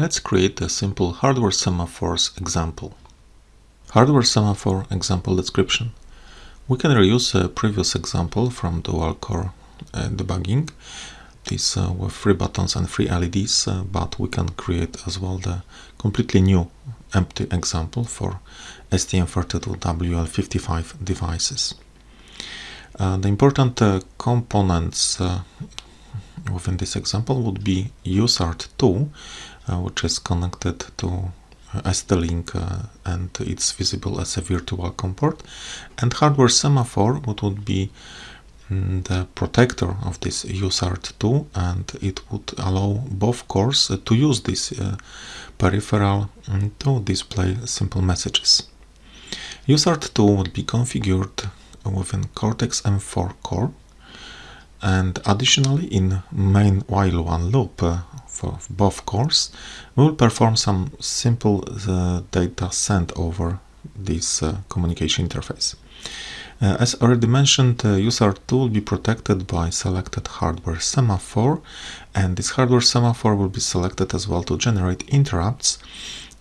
Let's create a simple hardware semaphores example. Hardware semaphore example description. We can reuse a previous example from dual core uh, debugging, this uh, with three buttons and three LEDs, uh, but we can create as well the completely new empty example for STM32WL55 devices. Uh, the important uh, components uh, within this example would be USART2, uh, which is connected to uh, ST-Link uh, and it's visible as a virtual COM port, and hardware semaphore, what would be mm, the protector of this USART2 and it would allow both cores to use this peripheral mm, to display simple messages. USART2 would be configured within Cortex-M4 core and additionally in main while one loop uh, for both cores we will perform some simple uh, data sent over this uh, communication interface. Uh, as already mentioned, uh, USART2 will be protected by selected hardware semaphore and this hardware semaphore will be selected as well to generate interrupts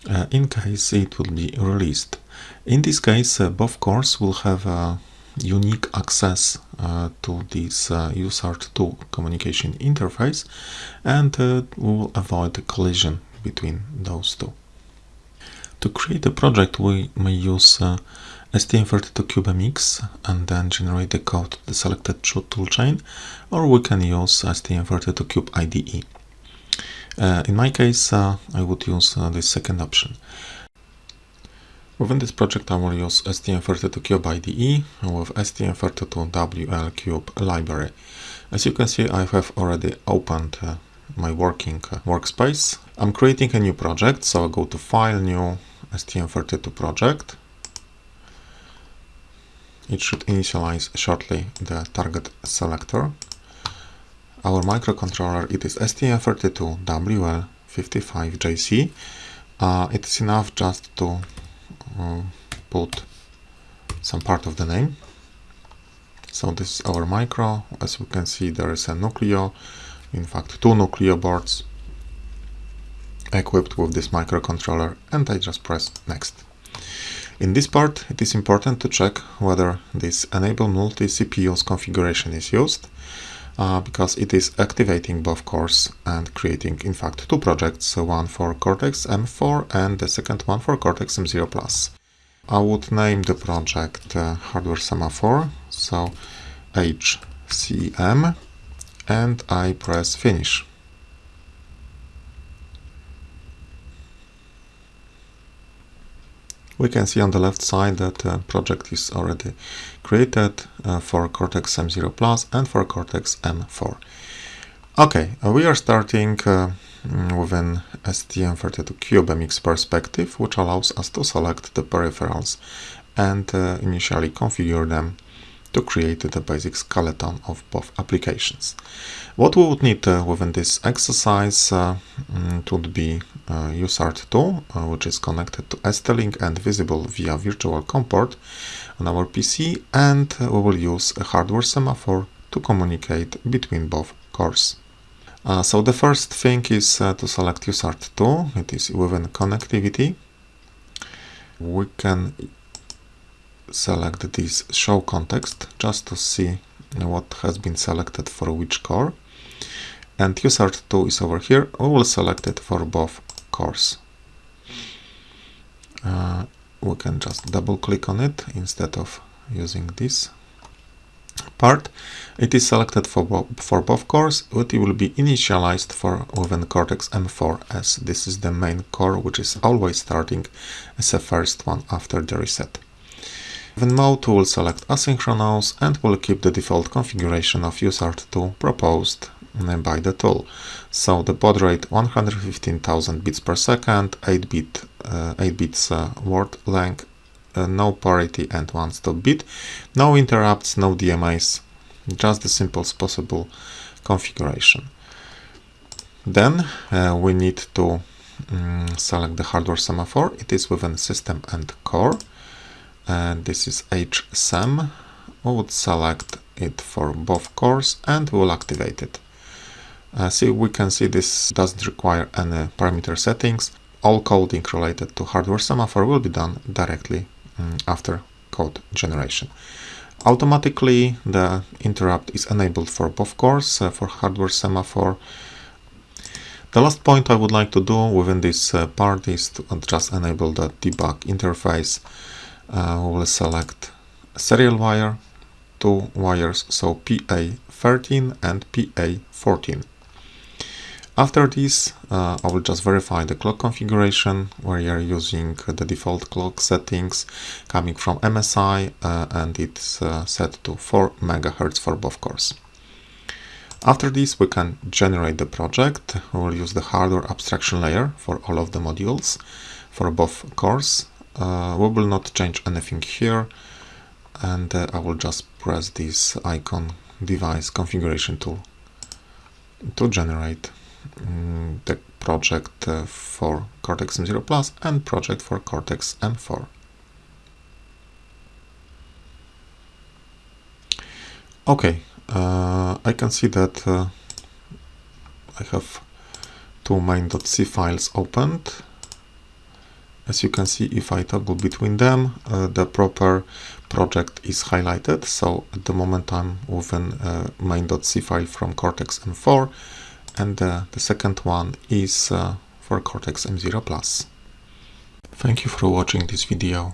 uh, in case it will be released. In this case, both cores will have unique access uh, to this uh, USART2 communication interface and uh, we will avoid a collision between those two. To create a project we may use uh, STM32CubeMX and then generate the code to the selected toolchain or we can use STM32Cube IDE. Uh, in my case uh, I would use uh, the second option. Within this project I will use STM32Cube IDE with STM32WL cube library. As you can see I have already opened uh, my working uh, workspace. I'm creating a new project so I go to File, New, STM32 project. It should initialize shortly the target selector. Our microcontroller it is STM32WL55JC. Uh, it is enough just to Uh, put some part of the name. So this is our micro. As we can see, there is a Nucleo, in fact, two Nucleo boards equipped with this microcontroller, and I just press next. In this part, it is important to check whether this enable multi-CPUs configuration is used, uh, because it is activating both cores and creating, in fact, two projects, one for Cortex-M4 and the second one for Cortex-M0+. Plus. I would name the project uh, Hardware Semaphore, so HSEM, and I press Finish. We can see on the left side that uh, project is already created uh, for Cortex M0 Plus and for Cortex M4. Okay, uh, we are starting uh, with an STM32CubeMX perspective, which allows us to select the peripherals and uh, initially configure them to create the basic skeleton of both applications. What we would need uh, within this exercise uh, mm, would be uh, USART2, uh, which is connected to ST-Link and visible via virtual COM port on our PC, and uh, we will use a hardware semaphore to communicate between both cores. Uh, so the first thing is uh, to select USART2, it is within connectivity. We can select this show context just to see what has been selected for which core. And USART2 is over here, we will select it for both cores. Uh, we can just double click on it instead of using this part. It is selected for, bo for both cores, but it will be initialized for within Cortex M4 as this is the main core which is always starting as the first one after the reset. Within mode will select asynchronous and will keep the default configuration of USART2 proposed by the tool. So the baud rate 115,000 bits per second, 8 bit, uh, 8 bits uh, word length, uh, no parity and one stop bit, no interrupts, no DMAs, just the simplest possible configuration. Then uh, we need to um, select the hardware semaphore. It is within system and core. And this is HSEM. We would select it for both cores and we'll activate it. Uh, see, we can see this doesn't require any parameter settings. All coding related to hardware semaphore will be done directly um, after code generation. Automatically, the interrupt is enabled for both cores uh, for hardware semaphore. The last point I would like to do within this uh, part is to just enable the debug interface. Uh, we will select serial wire, two wires, so PA13 and PA14. After this, uh, I will just verify the clock configuration where you are using the default clock settings coming from MSI uh, and it's uh, set to 4 MHz for both cores. After this, we can generate the project. We will use the hardware abstraction layer for all of the modules for both cores. Uh, we will not change anything here and uh, I will just press this icon device configuration tool to generate Mm, the project uh, for Cortex M0 Plus and project for Cortex M4. Okay, uh, I can see that uh, I have two main.c files opened. As you can see, if I toggle between them, uh, the proper project is highlighted. So at the moment I'm within uh, main.c file from Cortex M4 and uh, the second one is uh, for Cortex M0 Plus. Thank you for watching this video.